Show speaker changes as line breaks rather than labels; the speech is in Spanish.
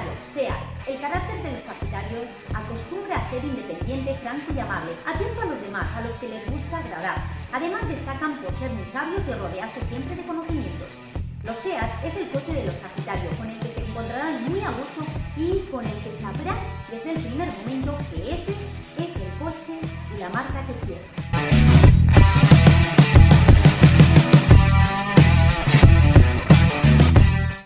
sagitario, sea el carácter de los sagitarios acostumbra a ser independiente, franco y amable, abierto a los demás, a los que les gusta agradar. Además destacan por ser muy sabios y rodearse siempre de conocimientos. Los SEAT es el coche de los Sagitarios, con el que se encontrarán muy a gusto y con el que sabrán desde el primer momento que ese es el coche y la marca que quieren.